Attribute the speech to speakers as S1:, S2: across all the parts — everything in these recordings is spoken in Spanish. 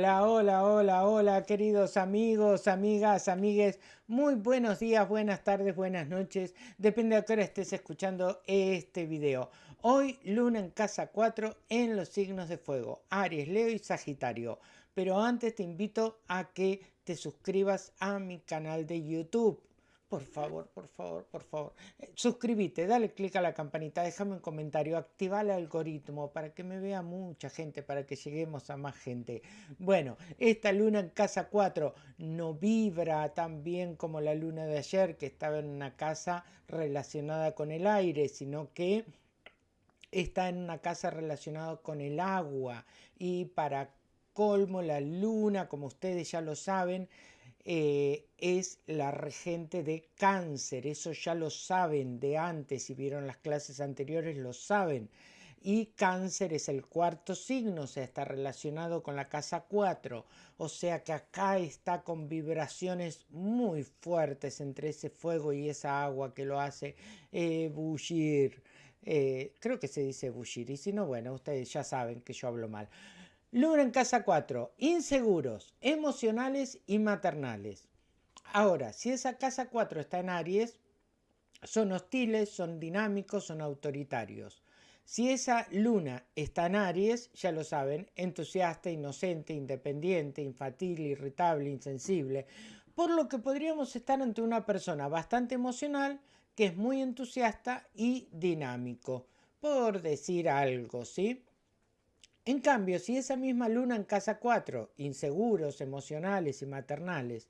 S1: Hola, hola, hola, hola, queridos amigos, amigas, amigues. Muy buenos días, buenas tardes, buenas noches. Depende de qué hora estés escuchando este video. Hoy, luna en casa 4 en los signos de fuego, Aries, Leo y Sagitario. Pero antes te invito a que te suscribas a mi canal de YouTube por favor, por favor, por favor. Eh, suscríbete, dale clic a la campanita, déjame un comentario, activa el algoritmo para que me vea mucha gente, para que lleguemos a más gente. Bueno, esta luna en casa 4 no vibra tan bien como la luna de ayer, que estaba en una casa relacionada con el aire, sino que está en una casa relacionada con el agua. Y para colmo, la luna, como ustedes ya lo saben, eh, es la regente de cáncer. Eso ya lo saben de antes, si vieron las clases anteriores lo saben. Y cáncer es el cuarto signo, o sea, está relacionado con la casa 4. O sea que acá está con vibraciones muy fuertes entre ese fuego y esa agua que lo hace eh, bullir. Eh, creo que se dice bullir, y si no, bueno, ustedes ya saben que yo hablo mal. Luna en casa 4, inseguros, emocionales y maternales. Ahora, si esa casa 4 está en Aries, son hostiles, son dinámicos, son autoritarios. Si esa luna está en Aries, ya lo saben, entusiasta, inocente, independiente, infantil, irritable, insensible, por lo que podríamos estar ante una persona bastante emocional, que es muy entusiasta y dinámico, por decir algo, ¿sí? En cambio, si esa misma luna en casa 4, inseguros, emocionales y maternales,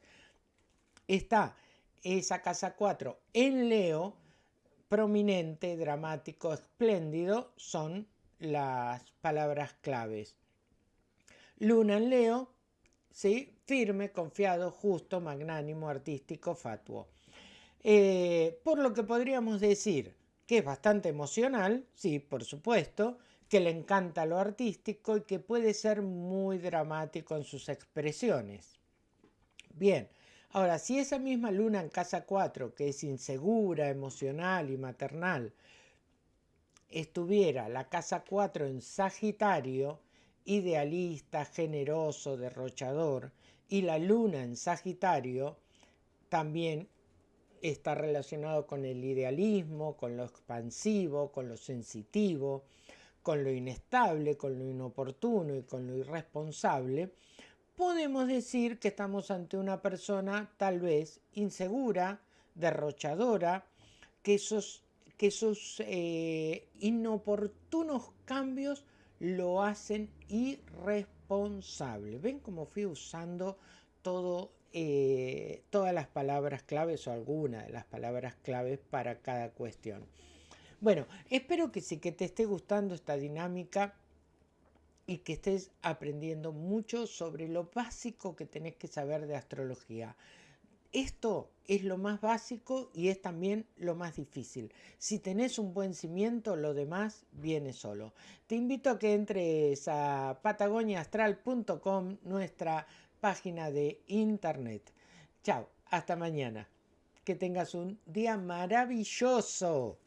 S1: está esa casa 4 en Leo, prominente, dramático, espléndido, son las palabras claves. Luna en Leo, ¿sí? firme, confiado, justo, magnánimo, artístico, fatuo. Eh, por lo que podríamos decir que es bastante emocional, sí, por supuesto, que le encanta lo artístico y que puede ser muy dramático en sus expresiones. Bien, ahora si esa misma luna en casa 4, que es insegura, emocional y maternal, estuviera la casa 4 en Sagitario, idealista, generoso, derrochador, y la luna en Sagitario también está relacionado con el idealismo, con lo expansivo, con lo sensitivo, con lo inestable, con lo inoportuno y con lo irresponsable, podemos decir que estamos ante una persona tal vez insegura, derrochadora, que esos, que esos eh, inoportunos cambios lo hacen irresponsable. ¿Ven cómo fui usando eh, todas las palabras claves o algunas de las palabras claves para cada cuestión? Bueno, espero que sí, que te esté gustando esta dinámica y que estés aprendiendo mucho sobre lo básico que tenés que saber de astrología. Esto es lo más básico y es también lo más difícil. Si tenés un buen cimiento, lo demás viene solo. Te invito a que entres a patagoniaastral.com, nuestra página de internet. Chao, hasta mañana. Que tengas un día maravilloso.